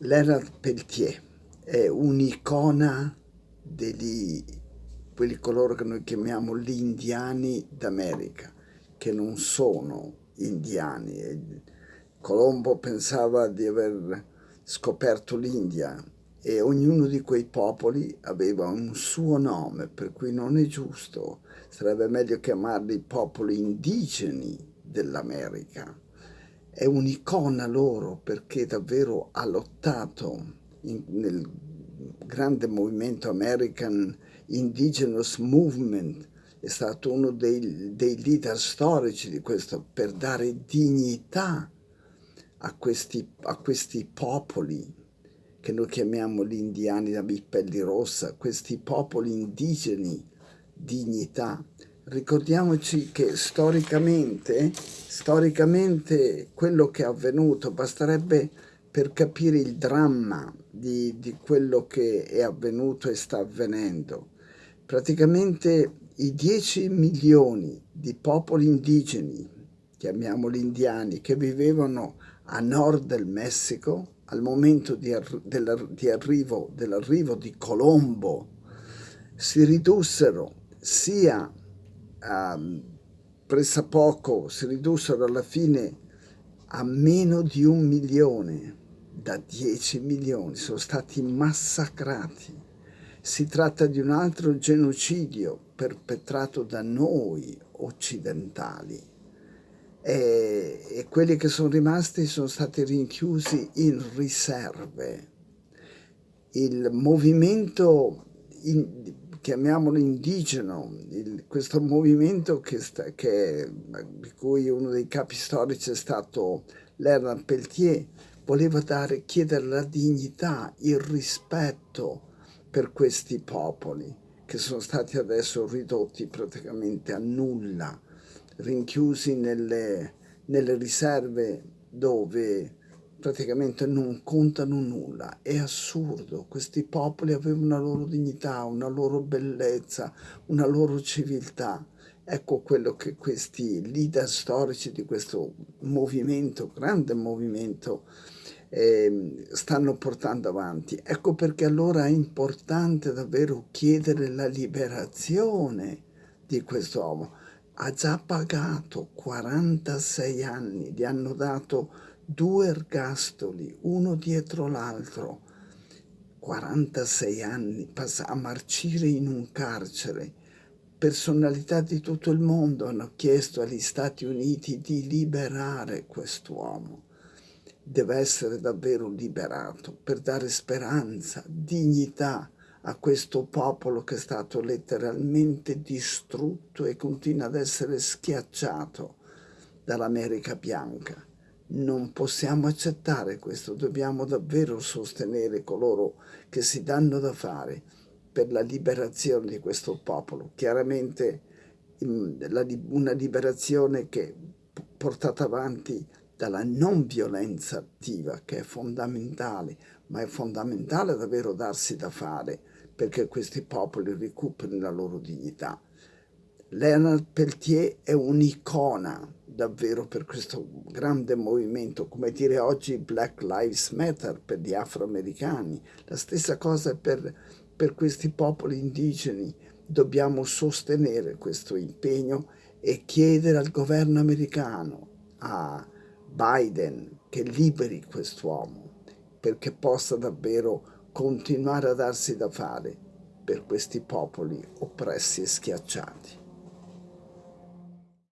Leonard Peltier è un'icona di quelli coloro che noi chiamiamo gli indiani d'America, che non sono indiani. Colombo pensava di aver scoperto l'India e ognuno di quei popoli aveva un suo nome, per cui non è giusto, sarebbe meglio chiamarli popoli indigeni dell'America è un'icona loro perché davvero ha lottato in, nel grande movimento American Indigenous Movement, è stato uno dei, dei leader storici di questo per dare dignità a questi, a questi popoli che noi chiamiamo gli indiani da pelli rossa, questi popoli indigeni, dignità. Ricordiamoci che storicamente, storicamente quello che è avvenuto basterebbe per capire il dramma di, di quello che è avvenuto e sta avvenendo. Praticamente i 10 milioni di popoli indigeni, chiamiamoli indiani, che vivevano a nord del Messico al momento di, arri dell'arrivo dell di Colombo si ridussero sia um, pressappoco si ridussero alla fine a meno di un milione da 10 milioni, sono stati massacrati. Si tratta di un altro genocidio perpetrato da noi occidentali e, e quelli che sono rimasti sono stati rinchiusi in riserve. Il movimento in, chiamiamolo indigeno, il, questo movimento che sta, che, di cui uno dei capi storici è stato Leonard Peltier, voleva dare, chiedere la dignità, il rispetto per questi popoli che sono stati adesso ridotti praticamente a nulla, rinchiusi nelle, nelle riserve dove praticamente non contano nulla. È assurdo, questi popoli avevano una loro dignità, una loro bellezza, una loro civiltà. Ecco quello che questi leader storici di questo movimento, grande movimento, eh, stanno portando avanti. Ecco perché allora è importante davvero chiedere la liberazione di quest'uomo. Ha già pagato 46 anni, gli hanno dato due ergastoli, uno dietro l'altro, 46 anni a marcire in un carcere. Personalità di tutto il mondo hanno chiesto agli Stati Uniti di liberare quest'uomo. Deve essere davvero liberato per dare speranza, dignità a questo popolo che è stato letteralmente distrutto e continua ad essere schiacciato dall'America bianca. Non possiamo accettare questo, dobbiamo davvero sostenere coloro che si danno da fare per la liberazione di questo popolo. Chiaramente una liberazione che è portata avanti dalla non violenza attiva, che è fondamentale, ma è fondamentale davvero darsi da fare perché questi popoli recuperino la loro dignità. Leonard Peltier è un'icona davvero per questo grande movimento, come dire oggi Black Lives Matter per gli afroamericani, la stessa cosa per, per questi popoli indigeni. Dobbiamo sostenere questo impegno e chiedere al governo americano, a Biden, che liberi quest'uomo perché possa davvero continuare a darsi da fare per questi popoli oppressi e schiacciati.